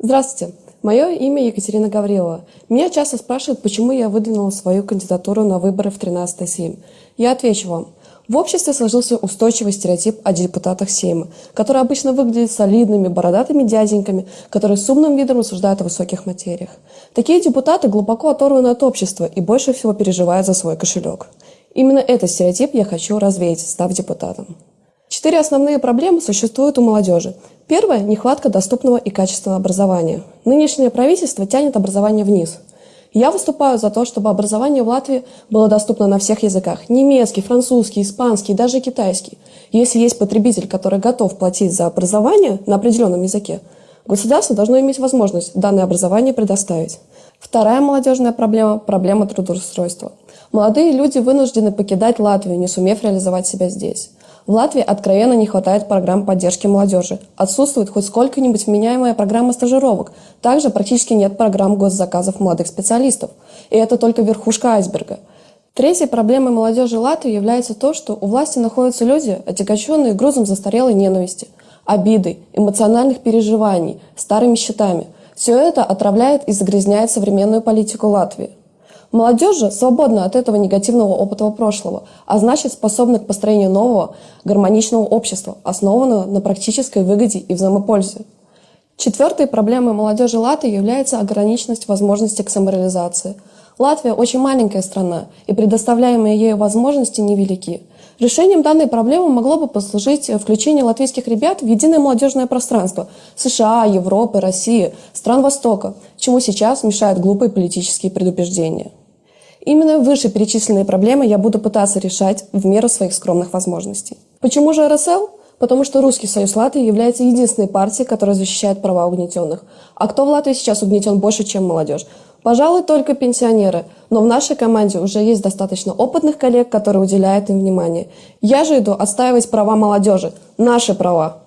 Здравствуйте, мое имя Екатерина Гаврилова. Меня часто спрашивают, почему я выдвинула свою кандидатуру на выборы в 13 Сейм. Я отвечу вам. В обществе сложился устойчивый стереотип о депутатах Сейма, которые обычно выглядят солидными, бородатыми дяденьками, которые с умным видом рассуждают о высоких материях. Такие депутаты глубоко оторваны от общества и больше всего переживают за свой кошелек. Именно этот стереотип я хочу развеять, став депутатом. Четыре основные проблемы существуют у молодежи. Первое – нехватка доступного и качественного образования. Нынешнее правительство тянет образование вниз. Я выступаю за то, чтобы образование в Латвии было доступно на всех языках – немецкий, французский, испанский, даже китайский. Если есть потребитель, который готов платить за образование на определенном языке, государство должно иметь возможность данное образование предоставить. Вторая молодежная проблема – проблема трудоустройства. Молодые люди вынуждены покидать Латвию, не сумев реализовать себя здесь. В Латвии откровенно не хватает программ поддержки молодежи. Отсутствует хоть сколько-нибудь вменяемая программа стажировок. Также практически нет программ госзаказов молодых специалистов. И это только верхушка айсберга. Третьей проблемой молодежи Латвии является то, что у власти находятся люди, отягощенные грузом застарелой ненависти, обиды, эмоциональных переживаний, старыми счетами. Все это отравляет и загрязняет современную политику Латвии. Молодежь же свободна от этого негативного опыта прошлого, а значит способна к построению нового, гармоничного общества, основанного на практической выгоде и взаимопользе. Четвертой проблемой молодежи Латвии является ограниченность возможностей к самореализации. Латвия очень маленькая страна, и предоставляемые ею возможности невелики. Решением данной проблемы могло бы послужить включение латвийских ребят в единое молодежное пространство США, Европы, России, стран Востока, чему сейчас мешают глупые политические предубеждения. Именно вышеперечисленные проблемы я буду пытаться решать в меру своих скромных возможностей. Почему же РСЛ? Потому что Русский союз Латвии является единственной партией, которая защищает права угнетенных. А кто в Латвии сейчас угнетен больше, чем молодежь? Пожалуй, только пенсионеры, но в нашей команде уже есть достаточно опытных коллег, которые уделяют им внимание. Я же иду отстаивать права молодежи, наши права.